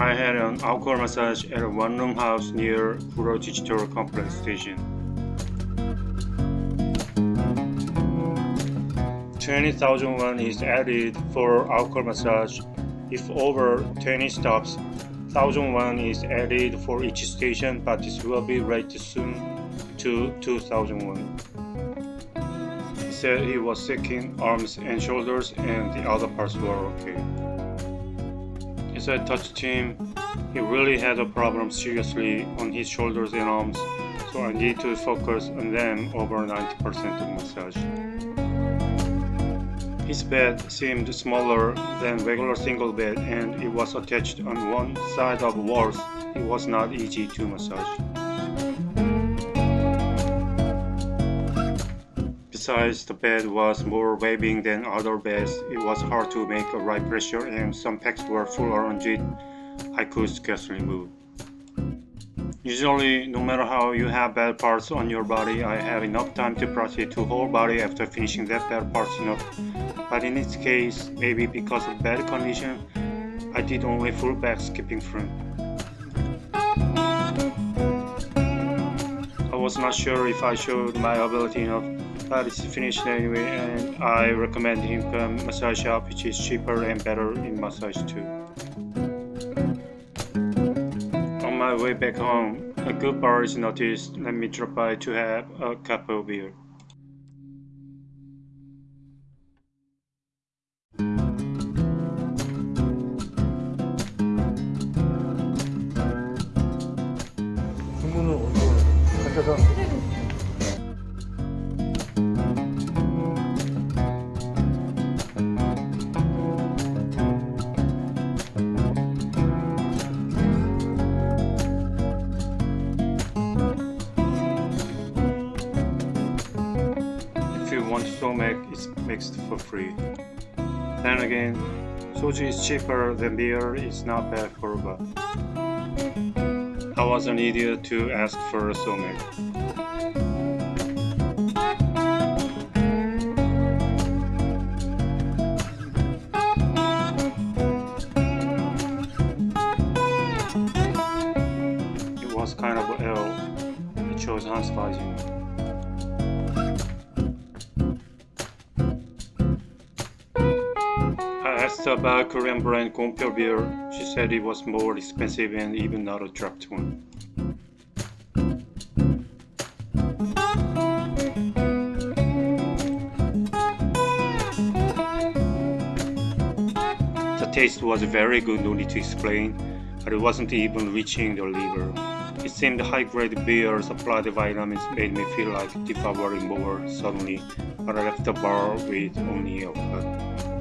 I had an outcall massage at a one-room house near Digital Complex Station. 20,000 won is added for outcall massage. If over 20 stops, 1000 won is added for each station, but this will be raised soon to 2000 won. He said he was seeking arms and shoulders and the other parts were okay. As I touched him, he really had a problem seriously on his shoulders and arms, so I need to focus on them over 90% of massage. His bed seemed smaller than regular single bed and it was attached on one side of walls. It was not easy to massage. Besides, the bed was more waving than other beds. It was hard to make a right pressure and some pegs were full around it. I could scarcely move. Usually, no matter how you have bad parts on your body, I have enough time to proceed to whole body after finishing that bad parts enough. But in this case, maybe because of bad condition, I did only full back skipping front. I was not sure if I showed my ability enough, but it's finished anyway and I recommend him massage shop which is cheaper and better in massage too. On my way back home, a good bar is noticed. Let me drop by to have a cup of beer. want to make it mixed for free. Then again, soju is cheaper than beer, it's not bad for a buck. I was an idiot to ask for a somaek. It was kind of ill. I chose Hans Weisinger. About Korean brand Gompyo beer. She said it was more expensive and even not a draft one. The taste was very good, no need to explain, but it wasn't even reaching the liver. It seemed high-grade beer supplied vitamins made me feel like devouring more suddenly, but I left the bar with only a cup.